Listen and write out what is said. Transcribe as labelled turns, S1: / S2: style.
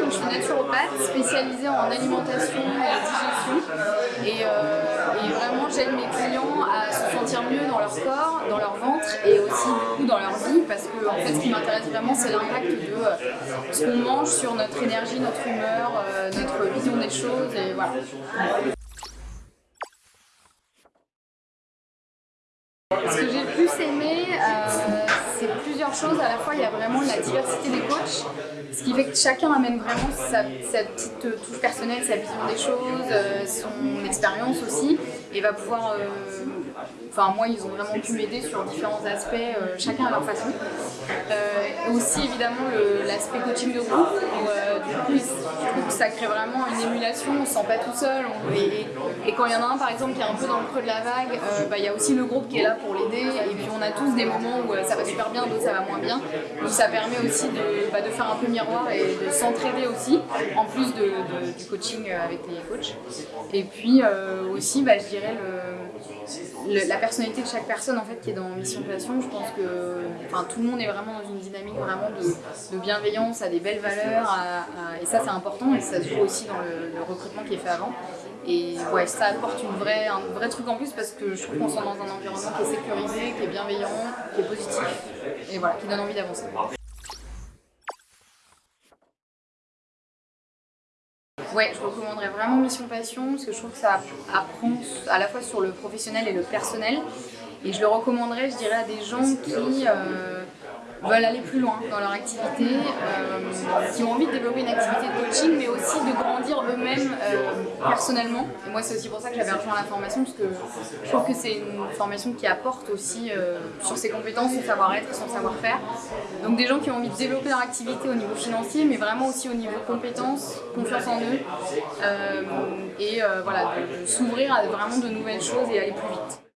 S1: donc je suis naturopathe spécialisée en alimentation et digestion. Et, euh, et vraiment, j'aide mes clients à se sentir mieux dans leur corps, dans leur ventre et aussi du coup dans leur vie parce que en fait, ce qui m'intéresse vraiment, c'est l'impact de euh, ce qu'on mange sur notre énergie, notre humeur, euh, notre vision des choses et voilà. Ce que j'ai le plus aimé, c'est plusieurs choses. À la fois, il y a vraiment la diversité des coachs, ce qui fait que chacun amène vraiment sa, petite touche personnelle, sa vision des choses, euh, son expérience aussi, et va pouvoir... Euh, enfin, moi, ils ont vraiment pu m'aider sur différents aspects, chacun à leur façon. Aussi, évidemment, l'aspect coaching de groupe, où, du coup, je trouve que ça crée vraiment une émulation, on ne se sent pas tout seul. et, quand il y en a un, par exemple, qui est un peu dans le creux de la vague, bah, il y a aussi le groupe qui est là pour l'aider et puis on a tous des moments où euh, ça va super bien, d'autres ça va moins bien. Donc ça permet aussi de, bah, de faire un peu miroir et de s'entraider aussi, en plus de, du coaching euh, avec les coachs. Et puis euh, aussi, bah, je dirais, le, la personnalité de chaque personne en fait qui est dans Mission Passion, je pense que enfin, tout le monde est vraiment dans une dynamique vraiment de, bienveillance, a des belles valeurs, et ça c'est important et ça se joue aussi dans le, le recrutement qui est fait avant. Et ouais, ça apporte une vraie, un vrai truc en plus parce que je trouve qu'on sent dans un environnement qui est sécurisé, qui est bienveillant, qui est positif et voilà, qui donne envie d'avancer. Ouais, je recommanderais vraiment Mission Passion parce que je trouve que ça apprend à la fois sur le professionnel et le personnel. Et je le recommanderais, je dirais, à des gens qui... Euh, veulent aller plus loin dans leur activité, euh, qui ont envie de développer une activité de coaching, mais aussi de grandir eux-mêmes euh, personnellement. Et moi, c'est aussi pour ça que j'avais rejoint la formation, parce que je trouve que c'est une formation qui apporte aussi euh, sur ses compétences, son savoir-être, son savoir-faire. Donc des gens qui ont envie de développer leur activité au niveau financier, mais vraiment aussi au niveau compétences, confiance en eux, et voilà, de s'ouvrir à vraiment de nouvelles choses et aller plus vite.